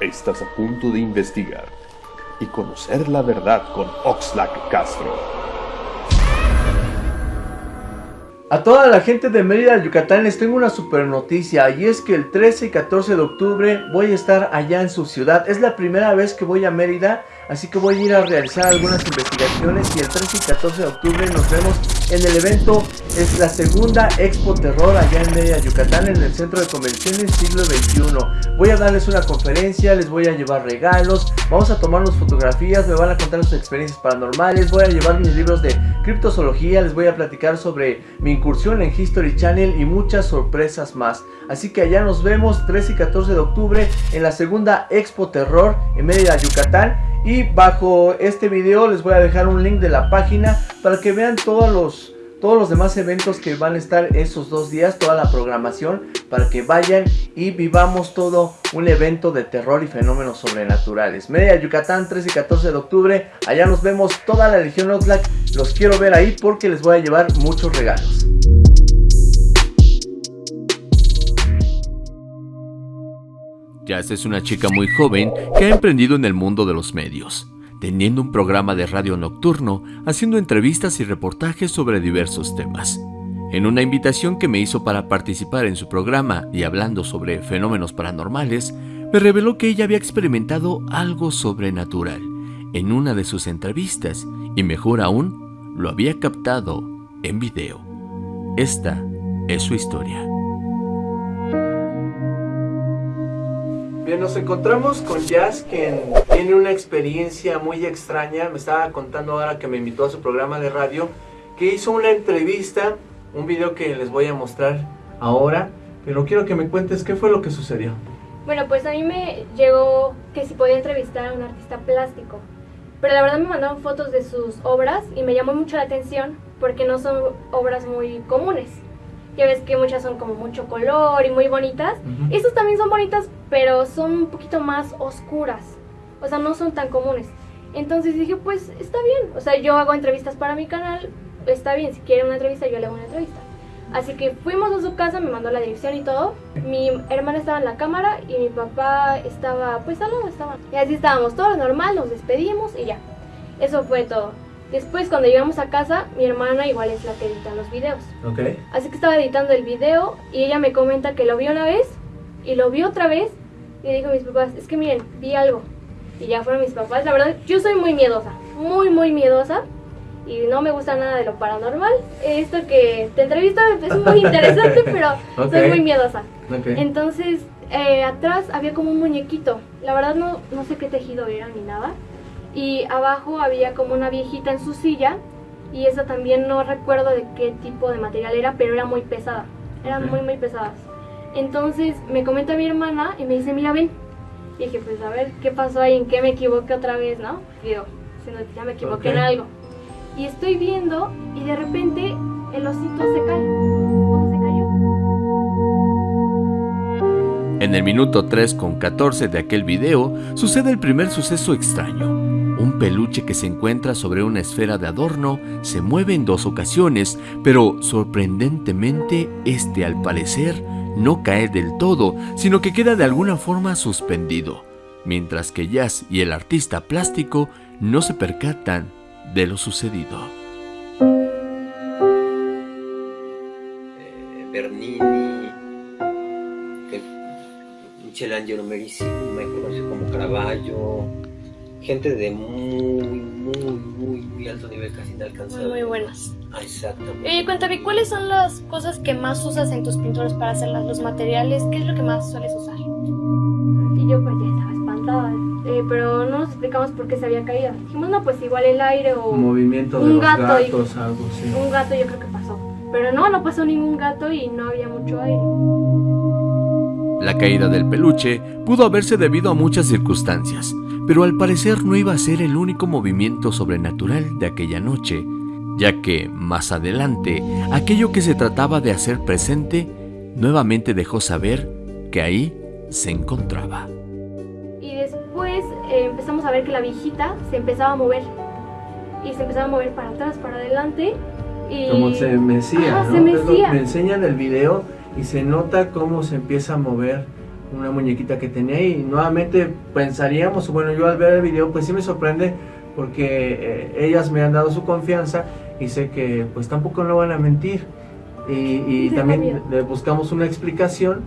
Estás a punto de investigar y conocer la verdad con Oxlack Castro. A toda la gente de Mérida, Yucatán, les tengo una super noticia y es que el 13 y 14 de octubre voy a estar allá en su ciudad. Es la primera vez que voy a Mérida Así que voy a ir a realizar algunas investigaciones y el 13 y 14 de octubre nos vemos en el evento. Es la segunda Expo Terror allá en Mérida, Yucatán, en el Centro de Convenciones Siglo XXI. Voy a darles una conferencia, les voy a llevar regalos, vamos a tomarnos fotografías, me van a contar sus experiencias paranormales, voy a llevar mis libros de criptozoología, les voy a platicar sobre mi incursión en History Channel y muchas sorpresas más. Así que allá nos vemos 13 y 14 de octubre en la segunda Expo Terror en Mérida, Yucatán. Y bajo este video les voy a dejar un link de la página para que vean todos los, todos los demás eventos que van a estar esos dos días, toda la programación, para que vayan y vivamos todo un evento de terror y fenómenos sobrenaturales. Media Yucatán, 13 y 14 de octubre, allá nos vemos toda la Legión Oxlack, los quiero ver ahí porque les voy a llevar muchos regalos. Jazz es una chica muy joven que ha emprendido en el mundo de los medios, teniendo un programa de radio nocturno, haciendo entrevistas y reportajes sobre diversos temas. En una invitación que me hizo para participar en su programa y hablando sobre fenómenos paranormales, me reveló que ella había experimentado algo sobrenatural en una de sus entrevistas y mejor aún, lo había captado en video. Esta es su historia. Bien, nos encontramos con Jazz, quien tiene una experiencia muy extraña. Me estaba contando ahora que me invitó a su programa de radio, que hizo una entrevista, un video que les voy a mostrar ahora. Pero quiero que me cuentes qué fue lo que sucedió. Bueno, pues a mí me llegó que si podía entrevistar a un artista plástico. Pero la verdad me mandaron fotos de sus obras y me llamó mucho la atención porque no son obras muy comunes. Ya ves que muchas son como mucho color y muy bonitas. Estas también son bonitas, pero son un poquito más oscuras. O sea, no son tan comunes. Entonces dije, pues está bien. O sea, yo hago entrevistas para mi canal. Está bien, si quiere una entrevista, yo le hago una entrevista. Así que fuimos a su casa, me mandó la dirección y todo. Mi hermana estaba en la cámara y mi papá estaba, pues al lado estaba. Y así estábamos, todo normal, nos despedimos y ya. Eso fue todo. Después, cuando llegamos a casa, mi hermana igual es la que edita los videos. Ok. Así que estaba editando el video y ella me comenta que lo vio una vez y lo vio otra vez y dijo a mis papás, es que miren, vi algo. Y ya fueron mis papás. La verdad, yo soy muy miedosa, muy, muy miedosa y no me gusta nada de lo paranormal. Esto que te entrevista es muy interesante, pero soy muy miedosa. Okay. Entonces, eh, atrás había como un muñequito. La verdad no, no sé qué tejido era ni nada y abajo había como una viejita en su silla y esa también no recuerdo de qué tipo de material era, pero era muy pesada, eran muy muy pesadas. Entonces me comenta mi hermana y me dice, mira, ven. Y dije, pues a ver, ¿qué pasó ahí? ¿En qué me equivoqué otra vez, no? Y digo, ya me equivoqué en algo. Y estoy viendo y de repente el osito se cae. O se cayó. En el minuto 3 con 14 de aquel video sucede el primer suceso extraño. Un peluche que se encuentra sobre una esfera de adorno se mueve en dos ocasiones, pero sorprendentemente este al parecer no cae del todo, sino que queda de alguna forma suspendido, mientras que Jazz y el artista plástico no se percatan de lo sucedido. Eh, Bernini, Michelangelo Merisi, me conoce como Caravaggio, gente de muy, muy, muy, muy alto nivel, casi inalcanzable. Muy, muy buenas. Ah, exactamente. Eh, cuéntame, ¿cuáles son las cosas que más usas en tus pinturas para hacerlas? ¿Los materiales? ¿Qué es lo que más sueles usar? Y yo pues ya estaba espantada, eh, pero no nos explicamos por qué se había caído. Dijimos, no, pues igual el aire o movimiento de un gato gatos, algo así. Un gato yo creo que pasó. Pero no, no pasó ningún gato y no había mucho aire. La caída del peluche pudo haberse debido a muchas circunstancias, pero al parecer no iba a ser el único movimiento sobrenatural de aquella noche, ya que, más adelante, aquello que se trataba de hacer presente nuevamente dejó saber que ahí se encontraba. Y después eh, empezamos a ver que la viejita se empezaba a mover, y se empezaba a mover para atrás, para adelante, y... Como se mecía, ¿no? se mecía. Me enseñan el video y se nota cómo se empieza a mover una muñequita que tenía y nuevamente pensaríamos, bueno, yo al ver el video pues sí me sorprende porque eh, ellas me han dado su confianza y sé que pues tampoco no van a mentir. Y, y también le buscamos una explicación.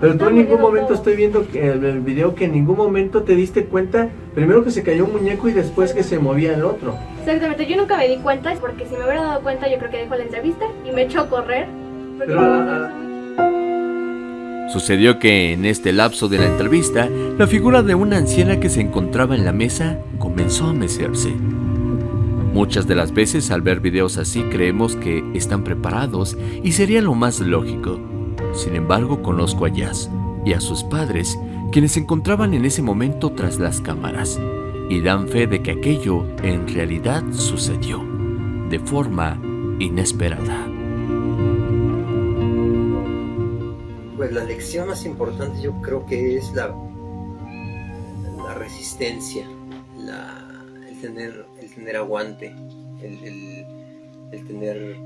Pero tú en ningún momento estoy viendo que el video que en ningún momento te diste cuenta. Primero que se cayó un muñeco y después que se movía el otro. Exactamente, yo nunca me di cuenta porque si me hubiera dado cuenta yo creo que dejo la entrevista y me echó a correr. Porque Pero, no- Sucedió que en este lapso de la entrevista, la figura de una anciana que se encontraba en la mesa comenzó a mecerse. Muchas de las veces al ver videos así creemos que están preparados y sería lo más lógico. Sin embargo, conozco a Jazz y a sus padres, quienes se encontraban en ese momento tras las cámaras, y dan fe de que aquello en realidad sucedió, de forma inesperada. Lección más importante yo creo que es la, la resistencia, la- el, tener, el tener aguante, el, el- el tener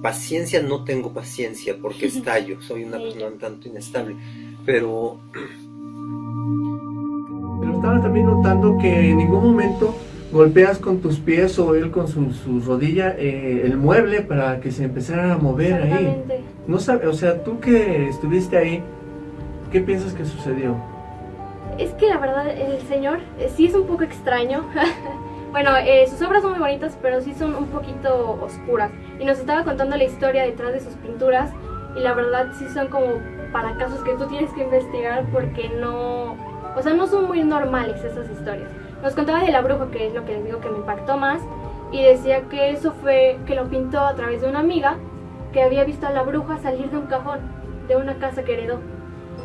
paciencia. No tengo paciencia porque estallo, soy una persona un tanto inestable, pero Pero estaba también notando que en ningún momento golpeas con tus pies o él con su, su rodilla eh, el mueble para que se empezara a mover ahí. No sabe, o sea, tú que estuviste ahí, ¿qué piensas que sucedió? Es que la verdad el señor eh, sí es un poco extraño. bueno, eh, sus obras son muy bonitas, pero sí son un poquito oscuras. Y nos estaba contando la historia detrás de sus pinturas. Y la verdad sí son como para casos que tú tienes que investigar porque no... O sea, no son muy normales esas historias. Nos contaba de la bruja, que es lo que les digo que me impactó más. Y decía que eso fue que lo pintó a través de una amiga que había visto a la bruja salir de un cajón de una casa que heredó.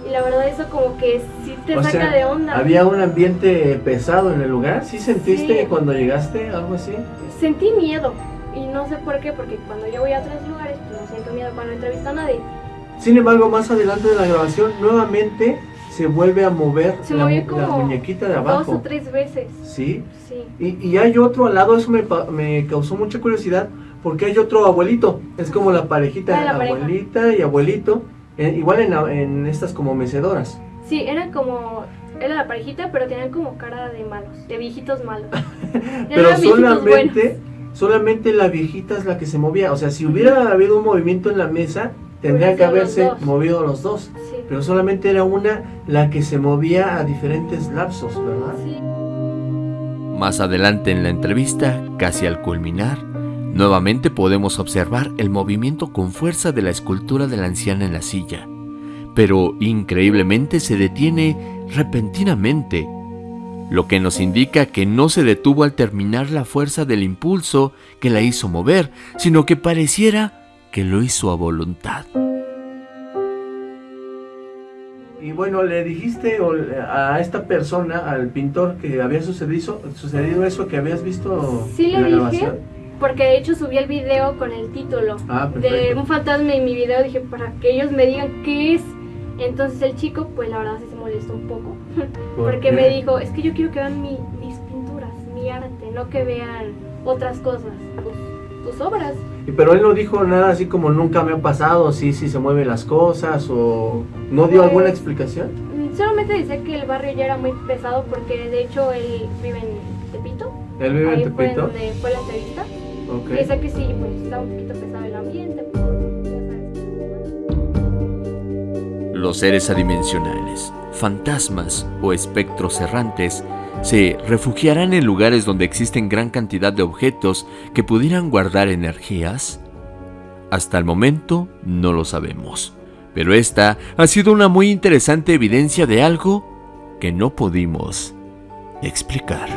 Y la verdad eso como que sí te O saca sea, de onda. ¿Había un ambiente pesado en el lugar? ¿Sí sentiste Sí. cuando llegaste algo así? Sentí miedo. Y no sé por qué, porque cuando yo voy a otros lugares, pues no siento miedo cuando entrevisto a nadie. Sin embargo, más adelante de la grabación, nuevamente se vuelve a mover Se la, la muñequita de Dos o abajo. tres veces. ¿Sí? Sí. Y, y hay otro al lado, eso me, me causó mucha curiosidad, porque hay otro abuelito. Es como la parejita, Ah, pareja. abuelita y abuelito, eh, igual en, en estas como mecedoras. Sí, era como... Era la parejita, pero tenían como cara de malos, de viejitos malos. Pero solamente, solamente la viejita es la que se movía. O sea, si hubiera habido un movimiento en la mesa, tendrían que los haberse movido los dos. Sí. Pero solamente era una la que se movía a diferentes lapsos, ¿verdad? Más adelante en la entrevista, casi al culminar, nuevamente podemos observar el movimiento con fuerza de la escultura de la anciana en la silla, pero increíblemente se detiene repentinamente, lo que nos indica que no se detuvo al terminar la fuerza del impulso que la hizo mover, sino que pareciera que lo hizo a voluntad. Y bueno, le dijiste a esta persona, al pintor, que había sucedido, sucedido eso que habías visto Sí en le la dije, grabación. porque de hecho subí el video con el título Ah, de un fantasma en mi video. Dije, para que ellos me digan qué es. Entonces el chico, pues la verdad sí se molestó un poco. ¿Por Porque qué? me dijo, es que yo quiero que vean mi- mis pinturas, mi arte, no que vean otras cosas, tus, obras. Y Pero él no dijo nada así como nunca me ha pasado, sí, sí se mueven las cosas, o no dio Pues- alguna explicación. Mm, Solamente decía que el barrio ya era muy pesado porque de hecho él vive en Tepito. Él vive Ahí en fue Tepito. donde fue la entrevista. Ok. Y decía que sí, pues estaba un poquito pesado el ambiente. Por, sabes. Los seres adimensionales, fantasmas o espectros errantes se refugiarán en lugares donde existen gran cantidad de objetos que pudieran guardar energías. Hasta el momento no lo sabemos, pero esta ha sido una muy interesante evidencia de algo que no pudimos explicar.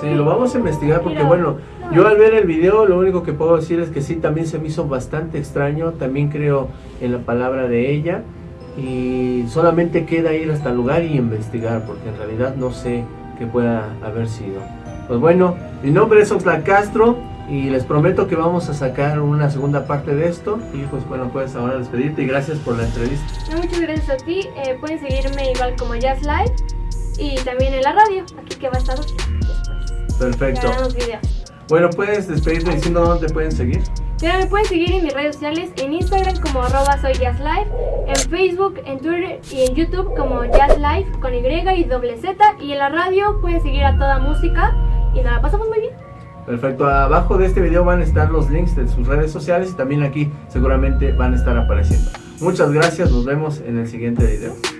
Sí, lo vamos a investigar porque bueno, no, yo al ver el video lo único que puedo decir es que sí, también se me hizo bastante extraño, también creo en la palabra de ella y solamente queda ir hasta el lugar y investigar porque en realidad no sé qué pueda haber sido. Pues bueno, mi nombre es Oxlack Castro y les prometo que vamos a sacar una segunda parte de esto y pues bueno, puedes ahora despedirte y gracias por la entrevista. No, muchas gracias a ti. Eh, pueden seguirme igual como Jazz Live y también en la radio, aquí que va a estar después. Perfecto. Bueno, puedes despedirte diciendo dónde te pueden seguir. Ya me pueden seguir en mis redes sociales, en Instagram como arroba soy jazzlife, en Facebook, en Twitter y en YouTube como jazzlife con Y y doble. Y en la radio pueden seguir a toda música y la pasamos muy bien. Perfecto, abajo de este video van a estar los links de sus redes sociales y también aquí seguramente van a estar apareciendo. Muchas gracias, nos vemos en el siguiente video.